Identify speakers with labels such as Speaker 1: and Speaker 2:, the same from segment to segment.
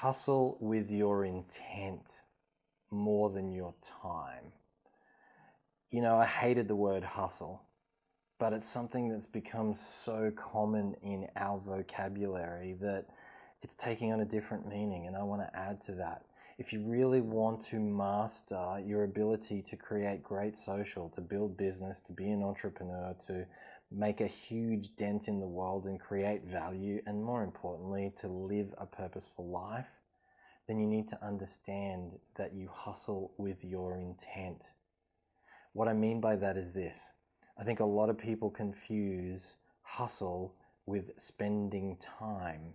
Speaker 1: Hustle with your intent more than your time. You know, I hated the word hustle, but it's something that's become so common in our vocabulary that it's taking on a different meaning, and I want to add to that. If you really want to master your ability to create great social, to build business, to be an entrepreneur, to make a huge dent in the world and create value, and more importantly, to live a purposeful life, then you need to understand that you hustle with your intent. What I mean by that is this. I think a lot of people confuse hustle with spending time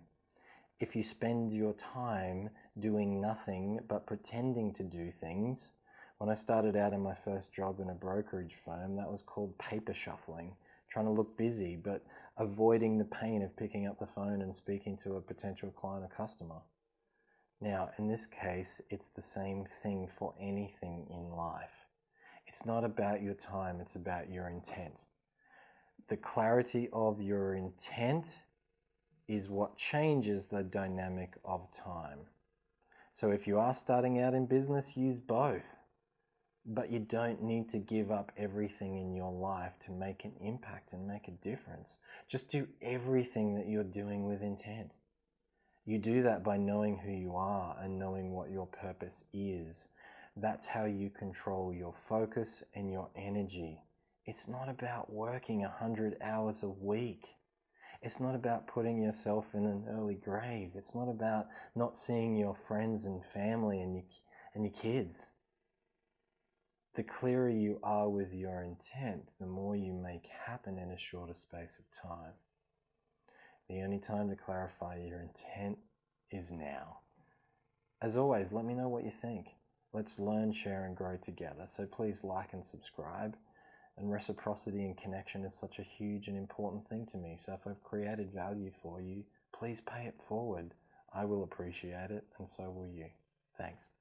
Speaker 1: if you spend your time doing nothing but pretending to do things, when I started out in my first job in a brokerage firm, that was called paper shuffling, trying to look busy, but avoiding the pain of picking up the phone and speaking to a potential client or customer. Now, in this case, it's the same thing for anything in life. It's not about your time, it's about your intent. The clarity of your intent is what changes the dynamic of time. So if you are starting out in business, use both. But you don't need to give up everything in your life to make an impact and make a difference. Just do everything that you're doing with intent. You do that by knowing who you are and knowing what your purpose is. That's how you control your focus and your energy. It's not about working 100 hours a week. It's not about putting yourself in an early grave. It's not about not seeing your friends and family and your, and your kids. The clearer you are with your intent, the more you make happen in a shorter space of time. The only time to clarify your intent is now. As always, let me know what you think. Let's learn, share, and grow together. So please like and subscribe. And reciprocity and connection is such a huge and important thing to me. So if I've created value for you, please pay it forward. I will appreciate it, and so will you. Thanks.